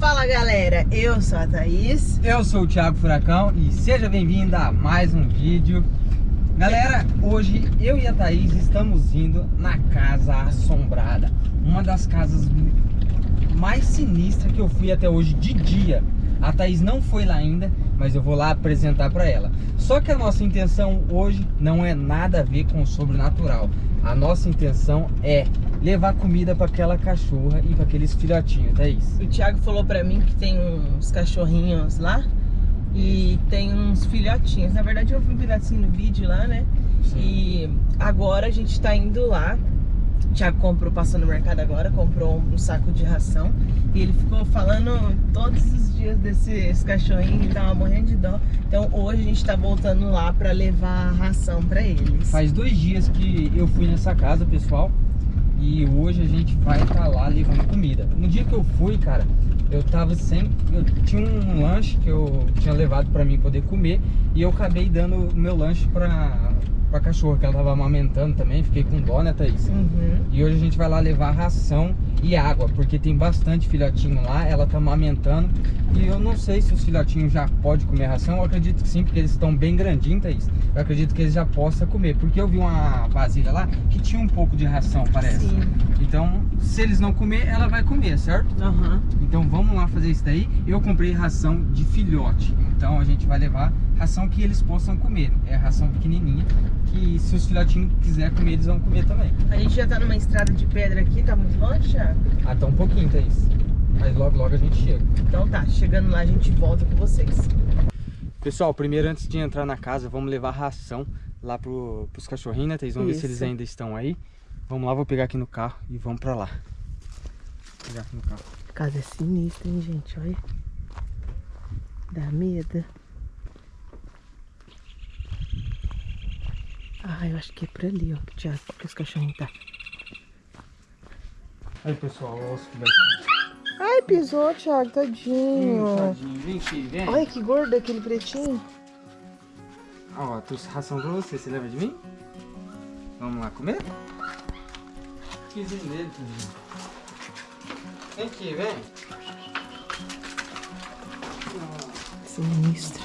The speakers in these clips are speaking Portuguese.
Fala galera, eu sou a Thaís. Eu sou o Thiago Furacão e seja bem-vindo a mais um vídeo. Galera, hoje eu e a Thaís estamos indo na Casa Assombrada. Uma das casas mais sinistras que eu fui até hoje de dia. A Thaís não foi lá ainda, mas eu vou lá apresentar para ela. Só que a nossa intenção hoje não é nada a ver com o sobrenatural. A nossa intenção é levar comida para aquela cachorra e para aqueles filhotinhos, Thaís. O Thiago falou para mim que tem uns cachorrinhos lá e tem uns filhotinhos. Na verdade eu vi um pedacinho no vídeo lá, né? Sim. E agora a gente tá indo lá o Thiago comprou, passou no mercado agora, comprou um, um, saco de ração e ele ficou falando todos os dias desses cachorrinhos, ele tava morrendo de dó. Então hoje a gente tá voltando lá pra levar a ração pra eles. Faz dois dias que eu fui nessa casa, pessoal, e hoje a gente vai estar tá lá levando comida. No dia que eu fui, cara, eu tava sem... Eu tinha um lanche que eu tinha levado pra mim poder comer e eu acabei dando o meu lanche pra pra cachorra, que ela tava amamentando também, fiquei com dó, né, Thaís? Uhum. E hoje a gente vai lá levar ração e água, porque tem bastante filhotinho lá, ela tá amamentando. E eu não sei se os filhotinhos já podem comer ração, eu acredito que sim, porque eles estão bem grandinhos, Thaís. Eu acredito que eles já possam comer, porque eu vi uma vasilha lá que tinha um pouco de ração, parece. Sim. Então, se eles não comer, ela vai comer, certo? Uhum. Então vamos lá fazer isso daí. Eu comprei ração de filhote, então a gente vai levar ração que eles possam comer. É ração pequenininha, que se os filhotinhos quiserem comer, eles vão comer também. A gente já tá numa estrada de pedra aqui, tá muito longe, Thiago? Ah, tá um pouquinho, Thaís. Mas logo, logo a gente chega. Então tá, chegando lá a gente volta com vocês. Pessoal, primeiro antes de entrar na casa, vamos levar ração lá pro, pros cachorrinhos, né, Thaís? Vamos Isso. ver se eles ainda estão aí. Vamos lá, vou pegar aqui no carro e vamos pra lá. Vou pegar aqui no carro. A casa é sinistra, hein, gente? Olha. Dá medo. Ah, eu acho que é por ali, ó, que, Thiago, que os cachorrinhos tá. Aí, pessoal, olha os filhotinhos. Ai, pisou, Thiago, tadinho. Hum, tadinho. Vem aqui, vem. Olha que gordo aquele pretinho. Ó, trouxe ração pra você, você leva de mim? Vamos lá comer? Pisinho dele, tadinho. Vem aqui, vem. Sinistro.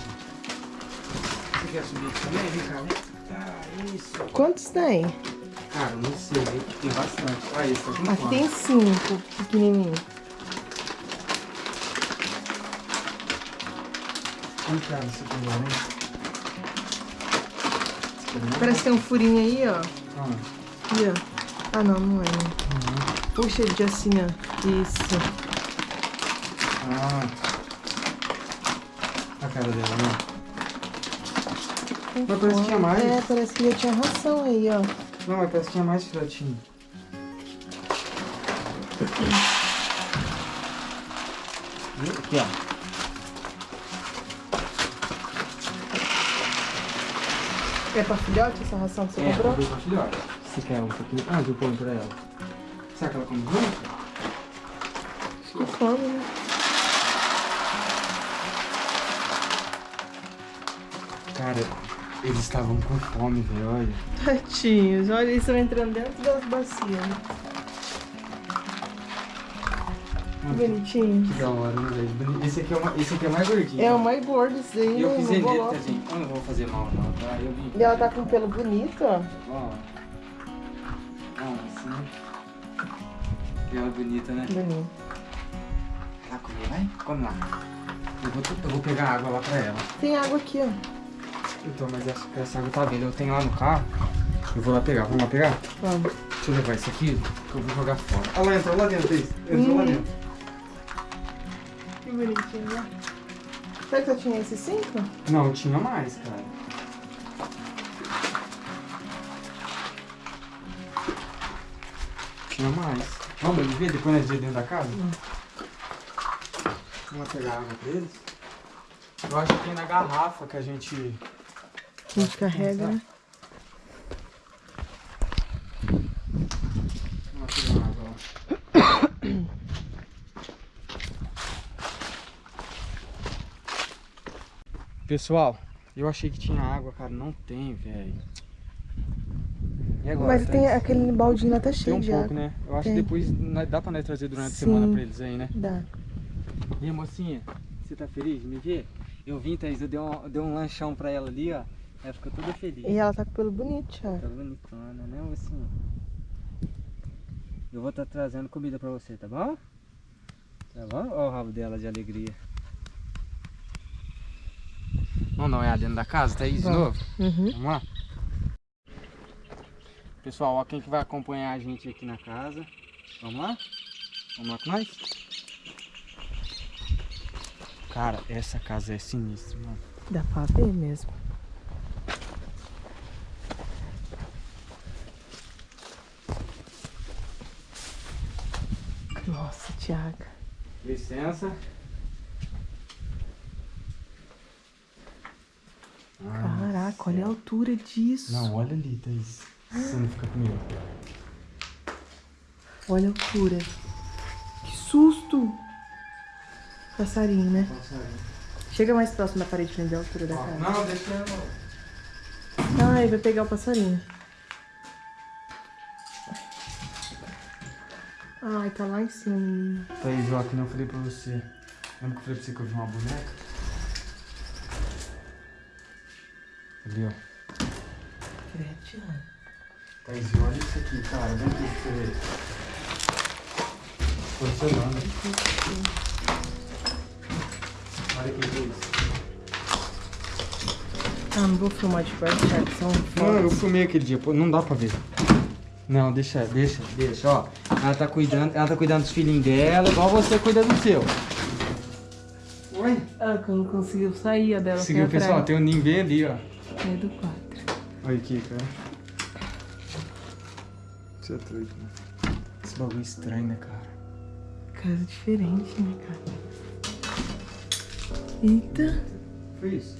Você quer subir aqui também? Vem cá, vem. Ah, isso. Quantos tem? Cara, não sei, tem bastante. Esse, tá Aqui tem cinco, pequenininho. Vamos cá nesse né? Parece que tem um furinho aí, ó. Ah. Aqui, ó. Ah, não, não é. Uhum. Puxa ele de assim, ó. Isso. Ah. A cara dela, né? Mas parece que tinha mais. É, parece que já tinha ração aí, ó. Não, mas parece que tinha mais filhotinho. Aqui, ó. É pra filhote essa ração que você é, comprou? É, pra filhote. Você quer um pouquinho? Ah, eu ponho pra ela. Será que ela come junto? Acho que come, né? Cara, eles estavam com fome, velho, olha. Tadinhos, olha, eles estão entrando dentro das bacias, né? Bonitinho. Que da hora, né, velho? Esse aqui, é uma, esse aqui é mais gordinho. É o mais gordo, esse aí. E eu fiz ele, tadinho. Eu não vou fazer mal, não, tá? Eu vim. E ela tá com pelo bonito, ó. Ó. Ó, assim. Pelo bonita, né? Bonito. Vai comer, vai? Come lá. Eu vou, eu vou pegar água lá pra ela. Tem água aqui, ó. Então, mas essa, essa água tá vendo? Eu tenho lá no carro. Eu vou lá pegar. Vamos lá pegar? Vamos. Deixa eu levar isso aqui, que eu vou jogar fora. Ah, lá entrou lá dentro, Thaís. Entrou hum. lá dentro. Que bonitinho, né? Será que só tinha esses cinco? Não, tinha mais, cara. Tinha mais. Vamos ver depois nós dentro da casa? Hum. Vamos lá pegar água pra eles. Eu acho que tem na garrafa que a gente a gente carrega, né? Pessoal, eu achei que tinha água, cara. Não tem, velho. Mas tá tem isso? aquele baldinho lá tá cheio tem um pouco, água. né? Eu acho tem. que depois dá pra nós trazer durante Sim, a semana pra eles aí, né? Dá. E aí, mocinha, você tá feliz me ver? Eu vim, Thaís, eu dei um, dei um lanchão pra ela ali, ó. Ela ficou toda feliz. E ela tá com pelo bonito, Thiago. Tá bonitona, né, mocinha? Eu vou estar tá trazendo comida pra você, tá bom? Tá bom? Olha o rabo dela de alegria. Vamos dar uma olhada dentro da casa, Thaís, de novo? Uhum. Vamos lá? Pessoal, ó quem que vai acompanhar a gente aqui na casa. Vamos lá? Vamos lá com nós? Cara, essa casa é sinistra, mano. Dá pra ver mesmo. Nossa, Thiago. Licença. Caraca, olha a altura disso. Não, olha ali, Thaís. Você não fica comigo. Olha a altura. Que susto! Passarinho, né? Passarinho. Chega mais próximo da parede pra ver a altura da casa. Não, deixa eu... Ai, vai pegar o passarinho. Ai, tá lá em cima, menino. Thaís, ó, que eu falei pra você. Lembra que eu falei pra você que eu vi uma boneca? Ali, ó. Credo, Thiago. Thaís, olha isso aqui, cara. Vem aqui pra você ver. Porcelana. Olha aqui, Thaís. Ah, não vou filmar de perto, Thiago. São Não, eu fumei aquele dia, pô, não dá pra ver. Não, deixa, deixa, deixa, ó. Ela tá cuidando, ela tá cuidando dos filhinhos dela, igual você cuida do seu. Oi? Ah, que eu não conseguiu sair a dela. Seguiu, foi pessoal, tem um ninho bem ali, ó. É do 4. Olha aqui, cara. Você é doido, né? Esse bagulho é estranho, né, cara? Casa diferente, né, cara? Eita, Foi isso?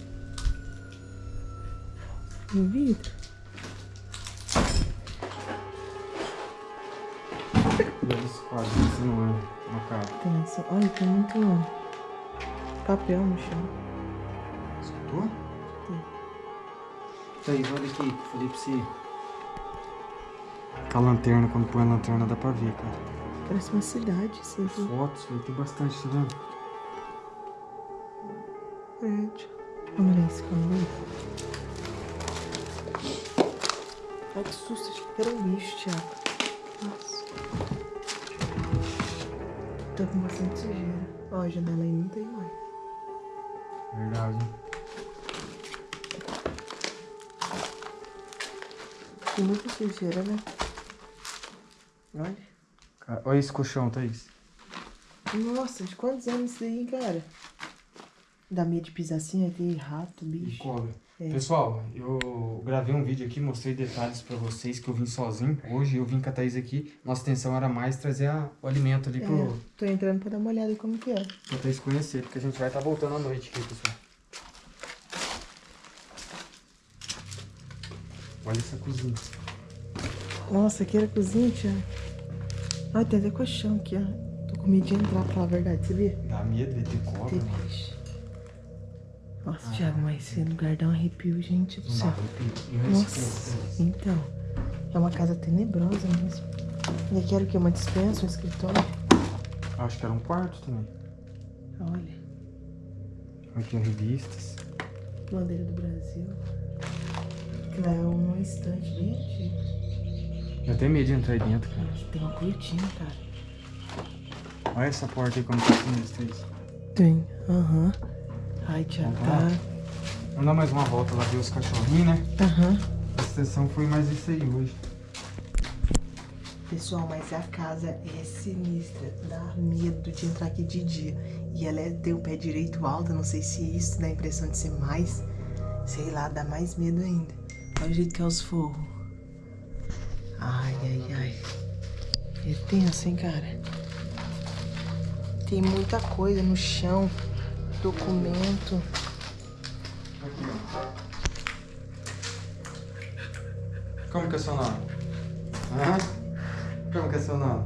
no vidro. Quadro, isso não é uma cara. Tem essa... Olha, tem muito papel no chão. Escutou? Sim. Thaís, olha aqui, falei pra você. Com a lanterna, quando põe a lanterna dá pra ver, cara. Parece uma cidade, viu? Fotos, velho, tem bastante, tá vendo? Prédio. Vamos olhar esse cano Ai, que susto. Era um bicho, Thiago. Nossa. Tá com bastante sujeira. Ó, a janela aí não tem mais. Verdade. Tem muita sujeira, né? Olha. Cara, olha esse colchão, Thaís. Nossa, de quantos anos isso daí, cara? Dá medo de pisar assim, aí tem rato, E bicho. cobra. É. Pessoal, eu gravei um vídeo aqui, mostrei detalhes pra vocês que eu vim sozinho. Hoje eu vim com a Thaís aqui. Nossa intenção era mais trazer a- o alimento ali pro, É, tô entrando pra dar uma olhada como que é. pra Thaís conhecer, porque a gente vai estar voltando à noite aqui, pessoal. Olha essa cozinha. Nossa, aqui era a cozinha, Thiago. Ai, tem até colchão aqui, ó. Tô com medo de entrar, pra falar a verdade, sabia? Dá medo de ter cobra, Tem mano. Nossa, Thiago, mas esse lugar dá um arrepio, gente do céu. Nossa, Thaís. então. É uma casa tenebrosa mesmo. E aqui era o quê? Uma dispensa, um escritório? Acho que era um quarto também. Olha, Aqui, ó, revistas. bandeira do Brasil. Lá é um estante antigo. Eu tenho medo de entrar aí dentro, cara. Aqui tem uma cortina, cara. Olha essa porta aí como tá sinistro, Thaís. Tem, aham. Ai, Thiago, tá. Vamos dar mais uma volta lá ver os cachorrinhos, né? Aham. A sessão foi mais isso aí hoje. Pessoal, mas a casa é sinistra. Dá medo de entrar aqui de dia. E ela é, tem o pé direito alto. Não sei se isso dá a impressão de ser mais. Sei lá, dá mais medo ainda. Olha o jeito que é os forros. Ai, ai, ai. É tenso, hein, cara? Tem muita coisa no chão. Documento. Como que é seu nome? Hã? Como que é seu nome?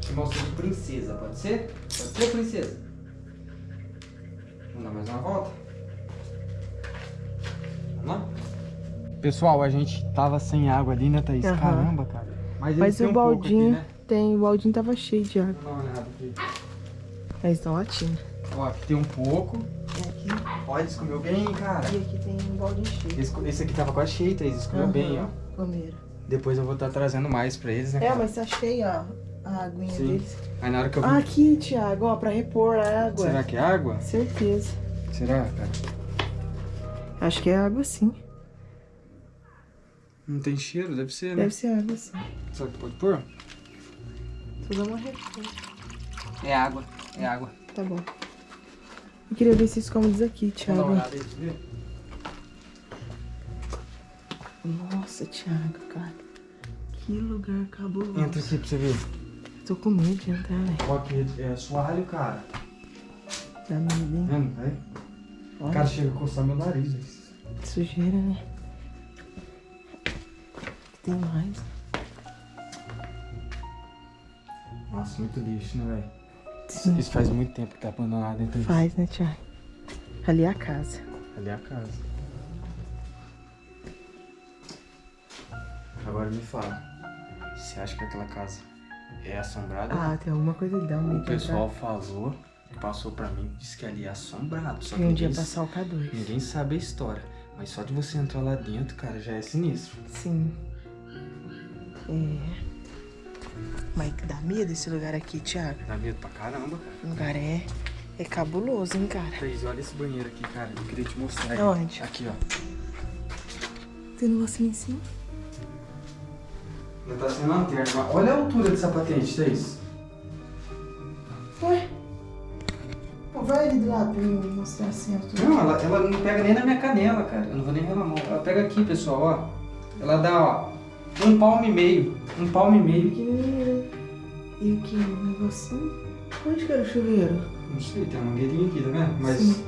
Te mostro de princesa, pode ser? Pode ser, princesa? Vamos dar mais uma volta? Vamos lá? Pessoal, a gente tava sem água ali, né, Thaís? Aham. Caramba, cara. Mas, Mas o um pouco baldinho Aqui, né? tem. O baldinho tava cheio de água. Vamos dar uma olhada aqui. Eles estão latindo. Ó, aqui tem um pouco. E aqui, Olha, eles comeu bem, cara. e aqui tem um balde cheio. Esse, esse aqui tava quase cheio, Thaís. Eles comeu bem, ó. Comeram. Depois eu vou estar trazendo mais pra eles, né, É, cara? mas tá cheia, ó, a aguinha Sim. deles. Aí na hora que eu vi... Ah, aqui, Thiago, ó, pra repor a água. Será que é água? Certeza. Será, cara? Acho que é água sim. Não tem cheiro? Deve ser, né? Deve ser água sim. Será que pode pôr? Só dá uma repor. É água. É água. Tá bom. Eu queria ver se esconde isso aqui, Thiago. Nossa, Thiago, cara. Que lugar cabuloso. Entra aqui pra você ver. Tô com medo de entrar, velho. Ó, aqui é soalho, cara. Dá medo, hein? Vendo, velho? Olha, Cara, chega a coçar meu nariz, velho. sujeira, né? Tem mais. Nossa, muito lixo, né, velho? Sim. Isso faz muito tempo que tá abandonado dentro disso. Faz, né, Thiago? Ali é a casa. Ali é a casa. Agora me fala. Você acha que aquela casa é assombrada? Ah, tem alguma coisa ali, dá um medo o pessoal falou, passou pra mim, disse que ali é assombrado. Só que um dia passar o K2. ninguém sabe a história. Mas só de você entrar lá dentro, cara, já é sinistro. Sim. É. Mas dá medo esse lugar aqui, Thiago. Dá medo pra caramba, cara. O lugar é. É cabuloso, hein, cara? Thaís, olha esse banheiro aqui, cara. Eu queria te mostrar. ele. Aonde? Aqui, ó. Tem um negocinho em cima? Ainda tá sem lanterna. mas Olha a altura dessa patente, Thaís. Ué? Pô, vai ali do lado pra eu mostrar assim a altura. Não, ela, ela não pega nem na minha canela, cara. Eu não vou nem reclamar. Ela pega aqui, pessoal, ó. Ela dá, ó, um palmo e meio. Um palmo e meio. Pequenininha. E aqui, um negocinho. Onde que era o chuveiro? Não sei, tem uma mangueirinha aqui, tá vendo? Mas Sim.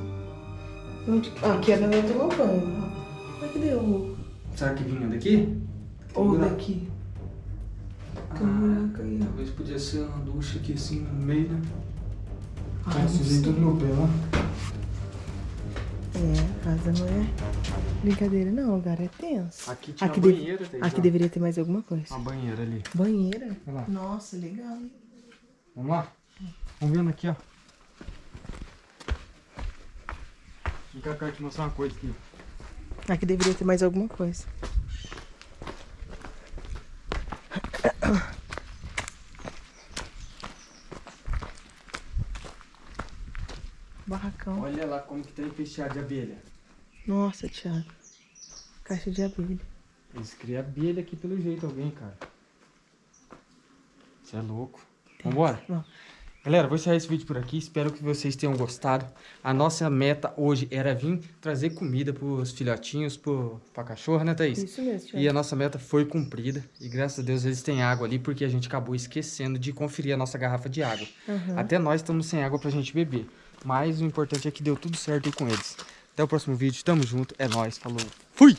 Onde... Ah, aqui era eu tomar banho. Mas cadê o... será que vinha daqui? Ou buraco. daqui? Ah, Tem um buraco aí, talvez podia ser uma ducha aqui assim no meio, né? Ah, sei. tudo no pé, ó. É, a casa não é brincadeira não, o lugar é tenso. Aqui tinha Aqui deve- banheira, Thaís, Aqui deveria ter mais alguma coisa. Uma banheira ali. Banheira? Nossa, legal, hein? Vamos lá? Vamos vendo aqui, ó. Vem cá, eu quero te mostrar uma coisa aqui. Aqui deveria ter mais alguma coisa. Barracão. Olha lá como que tá enfeiteado de abelha. Nossa, Thiago. Caixa de abelha. Eles criam abelha aqui pelo jeito, alguém, cara. Você é louco. Vambora? Vamos. Galera, vou encerrar esse vídeo por aqui. Espero que vocês tenham gostado. A nossa meta hoje era vir trazer comida pros filhotinhos, pro, pra cachorra, né, Thaís? Isso mesmo, Thiago. E a nossa meta foi cumprida. E graças a Deus eles têm água ali, porque a gente acabou esquecendo de conferir a nossa garrafa de água. Aham. Até nós estamos sem água pra gente beber. Mas o importante é que deu tudo certo aí com eles. Até o próximo vídeo. Tamo junto. É nóis. Falou. Fui!